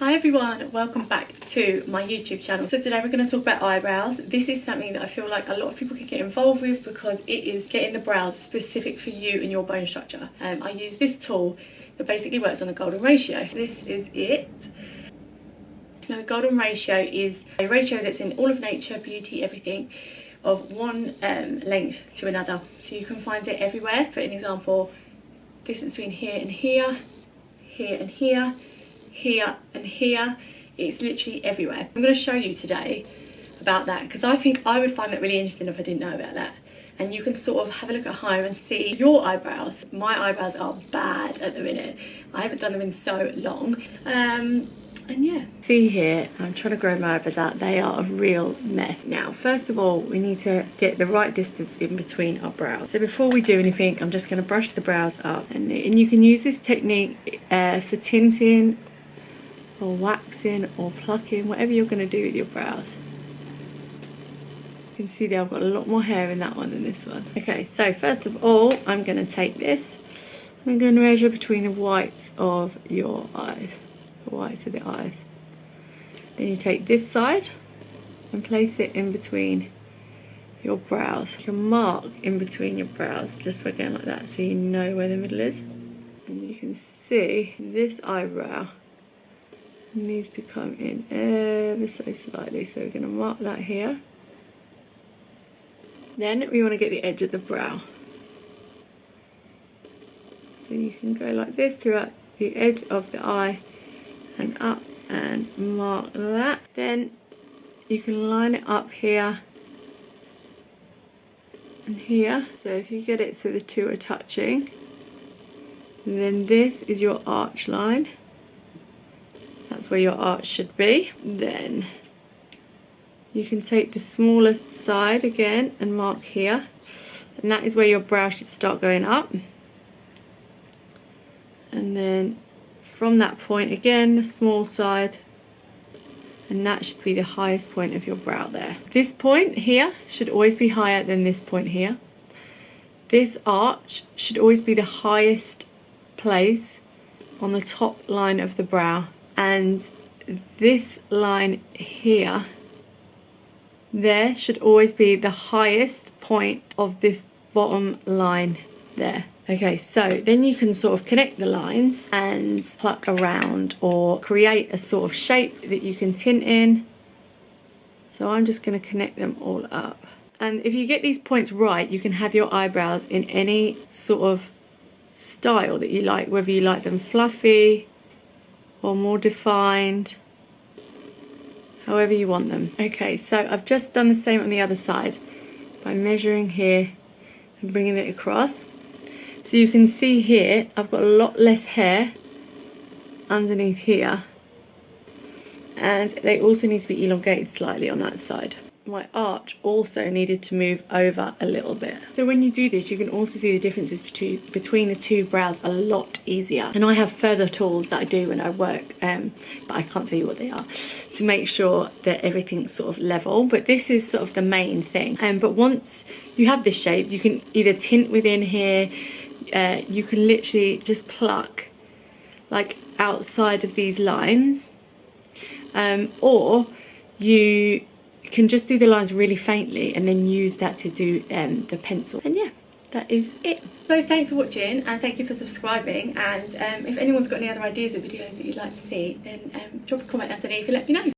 Hi everyone, welcome back to my YouTube channel. So today we're going to talk about eyebrows. This is something that I feel like a lot of people can get involved with because it is getting the brows specific for you and your bone structure. Um, I use this tool that basically works on the golden ratio. This is it. Now the golden ratio is a ratio that's in all of nature, beauty, everything of one um, length to another. So you can find it everywhere. For an example, distance between here and here, here and here, here and here. It's literally everywhere. I'm going to show you today about that because i think i would find that really interesting if i didn't know about that. And you can sort of have a look at home and see your eyebrows. My eyebrows are bad at the minute. I haven't done them in so long. Um and yeah. See here i'm trying to grow my eyebrows out. They are a real mess. Now first of all we need to get the right distance in between our brows. So before we do anything i'm just going to brush the brows up. And, and you can use this technique uh, for tinting or waxing or plucking, whatever you're going to do with your brows. You can see there I've got a lot more hair in that one than this one. Okay, so first of all, I'm going to take this. I'm going to measure between the whites of your eyes. The whites of the eyes. Then you take this side and place it in between your brows. You can mark in between your brows just by going like that so you know where the middle is. And you can see this eyebrow needs to come in ever so slightly so we're going to mark that here. Then we want to get the edge of the brow. So you can go like this throughout the edge of the eye and up and mark that. Then you can line it up here and here. So if you get it so the two are touching then this is your arch line that's where your arch should be then you can take the smaller side again and mark here. And that is where your brow should start going up. And then from that point again the small side. And that should be the highest point of your brow there. This point here should always be higher than this point here. This arch should always be the highest place on the top line of the brow and this line here there should always be the highest point of this bottom line there. Okay so then you can sort of connect the lines and pluck around or create a sort of shape that you can tint in. So I'm just going to connect them all up. And if you get these points right you can have your eyebrows in any sort of style that you like whether you like them fluffy or more defined however you want them. Okay so I've just done the same on the other side by measuring here and bringing it across. So you can see here I've got a lot less hair underneath here and they also need to be elongated slightly on that side my arch also needed to move over a little bit. So when you do this, you can also see the differences between, between the two brows a lot easier. And I have further tools that I do when I work, um, but I can't tell you what they are, to make sure that everything's sort of level. But this is sort of the main thing. Um, but once you have this shape, you can either tint within here, uh, you can literally just pluck like outside of these lines, um, or you can just do the lines really faintly and then use that to do um, the pencil. And yeah, that is it. So thanks for watching and thank you for subscribing and um, if anyone's got any other ideas of videos that you'd like to see then um, drop a comment underneath and let me know.